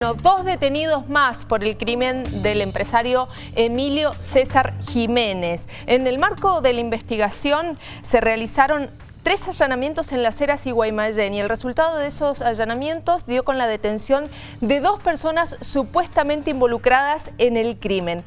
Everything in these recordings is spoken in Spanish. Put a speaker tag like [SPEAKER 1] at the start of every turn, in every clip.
[SPEAKER 1] Dos detenidos más por el crimen del empresario Emilio César Jiménez. En el marco de la investigación se realizaron tres allanamientos en las Heras y Guaymallén y el resultado de esos allanamientos dio con la detención de dos personas supuestamente involucradas en el crimen.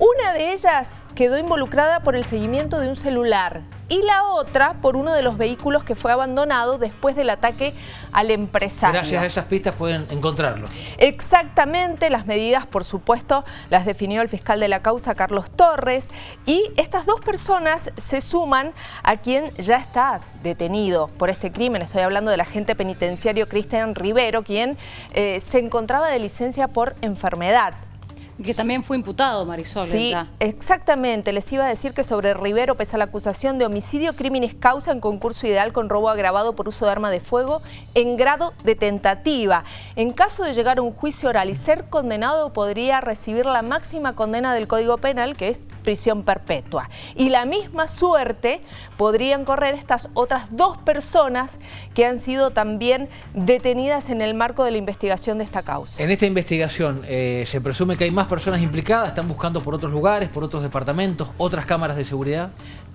[SPEAKER 1] Una de ellas quedó involucrada por el seguimiento de un celular y la otra por uno de los vehículos que fue abandonado después del ataque al empresario.
[SPEAKER 2] Gracias a esas pistas pueden encontrarlo.
[SPEAKER 1] Exactamente, las medidas por supuesto las definió el fiscal de la causa Carlos Torres y estas dos personas se suman a quien ya está detenido por este crimen. Estoy hablando del agente penitenciario Cristian Rivero, quien eh, se encontraba de licencia por enfermedad.
[SPEAKER 3] Que también fue imputado, Marisol.
[SPEAKER 1] Sí, exactamente. Les iba a decir que sobre Rivero pesa la acusación de homicidio, crímenes causa en concurso ideal con robo agravado por uso de arma de fuego en grado de tentativa. En caso de llegar a un juicio oral y ser condenado, podría recibir la máxima condena del Código Penal, que es prisión perpetua. Y la misma suerte podrían correr estas otras dos personas que han sido también detenidas en el marco de la investigación de esta causa.
[SPEAKER 2] En esta investigación eh, se presume que hay más personas implicadas, están buscando por otros lugares, por otros departamentos, otras cámaras de seguridad.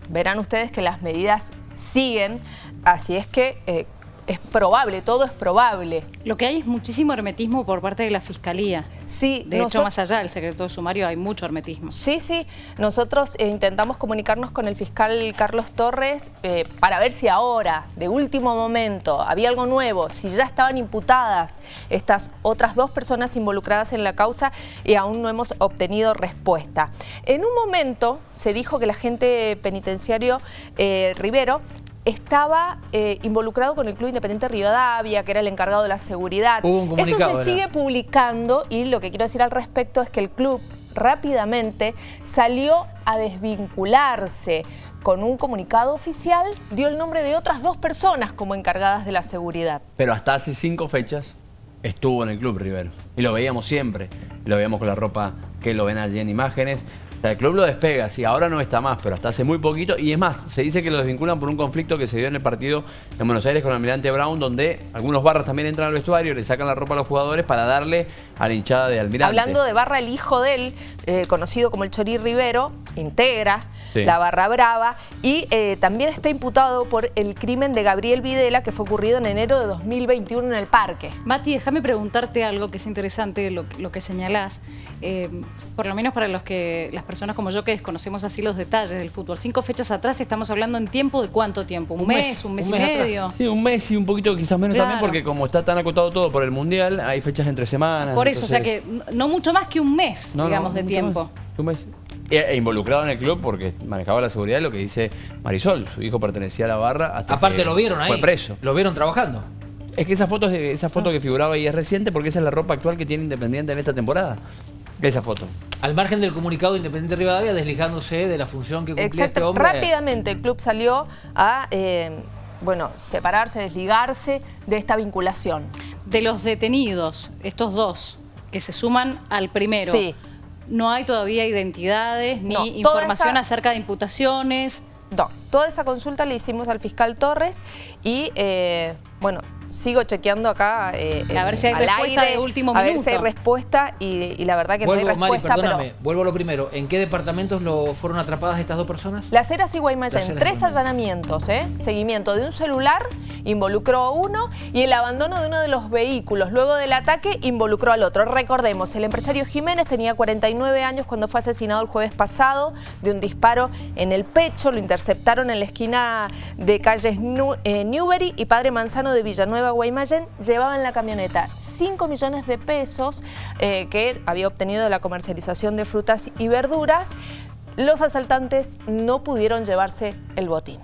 [SPEAKER 1] Verán ustedes que las medidas siguen, así es que eh, es probable, todo es probable.
[SPEAKER 3] Lo que hay es muchísimo hermetismo por parte de la Fiscalía.
[SPEAKER 1] Sí,
[SPEAKER 3] de hecho, más allá del secreto de sumario hay mucho hermetismo.
[SPEAKER 1] Sí, sí. Nosotros eh, intentamos comunicarnos con el fiscal Carlos Torres eh, para ver si ahora, de último momento, había algo nuevo, si ya estaban imputadas estas otras dos personas involucradas en la causa y aún no hemos obtenido respuesta. En un momento se dijo que el agente penitenciario eh, Rivero estaba eh, involucrado con el Club Independiente Rivadavia, que era el encargado de la seguridad. Eso se sigue publicando y lo que quiero decir al respecto es que el club rápidamente salió a desvincularse con un comunicado oficial, dio el nombre de otras dos personas como encargadas de la seguridad.
[SPEAKER 4] Pero hasta hace cinco fechas estuvo en el club Rivero. Y lo veíamos siempre. Lo veíamos con la ropa que lo ven allí en imágenes el club lo despega, sí, ahora no está más, pero hasta hace muy poquito. Y es más, se dice que lo desvinculan por un conflicto que se dio en el partido en Buenos Aires con el Almirante Brown, donde algunos barras también entran al vestuario, le sacan la ropa a los jugadores para darle a la hinchada de Almirante.
[SPEAKER 1] Hablando de barra, el hijo de él, eh, conocido como el Chorí Rivero, integra la barra brava y eh, también está imputado por el crimen de Gabriel Videla que fue ocurrido en enero de 2021 en el parque.
[SPEAKER 3] Mati, déjame preguntarte algo que es interesante, lo, que señalás, eh, por lo menos para los que las personas como yo que desconocemos así los detalles del fútbol. Cinco fechas atrás estamos hablando en tiempo de cuánto tiempo, un, mes, un mes y medio.
[SPEAKER 4] Sí, un mes y un poquito quizás menos también porque como está tan acotado todo por el Mundial, hay fechas entre semanas.
[SPEAKER 3] Por eso, o sea que no mucho más que un mes, digamos, de tiempo.
[SPEAKER 4] un mes. E, e, involucrado en el club porque manejaba la seguridad, lo que dice Marisol, su hijo pertenecía a la barra hasta
[SPEAKER 2] Aparte lo vieron ahí,
[SPEAKER 4] fue preso.
[SPEAKER 2] Lo vieron trabajando.
[SPEAKER 4] Es que esa foto, esa foto que figuraba ahí es reciente porque esa es la ropa actual que tiene Independiente en esta temporada. Esa foto.
[SPEAKER 2] Al margen del comunicado Independiente Rivadavia, desligándose de la función que cumplía este
[SPEAKER 1] Exacto.
[SPEAKER 2] hombre.
[SPEAKER 1] Rápidamente el club salió a... Eh, bueno, separarse, desligarse de esta vinculación.
[SPEAKER 3] De los detenidos, estos dos, que se suman al primero. Sí. No hay todavía identidades ni información acerca de imputaciones.
[SPEAKER 1] No, toda esa consulta le hicimos al fiscal Torres y, eh, bueno, sigo chequeando acá
[SPEAKER 3] eh, a ver si hay respuesta de último minuto.
[SPEAKER 1] A ver si hay respuesta y, la verdad que no hay respuesta.
[SPEAKER 2] Mari, perdóname, vuelvo a lo primero. ¿En qué departamentos lo fueron atrapadas estas dos personas?
[SPEAKER 1] Las Heras y Guaymallén. Tres allanamientos, ¿eh? Seguimiento de un celular, involucró a uno y el abandono de uno de los vehículos. Luego del ataque, involucró al otro. Recordemos, el empresario Jiménez tenía 49 años cuando fue asesinado el jueves pasado de un disparo en el pecho. Lo interceptaron en la esquina de calles eh, Newbery y Padre Manzano de Villanueva Guaymallén llevaba en la camioneta 5 millones de pesos eh, que había obtenido de la comercialización de frutas y verduras. Los asaltantes no pudieron llevarse el botín.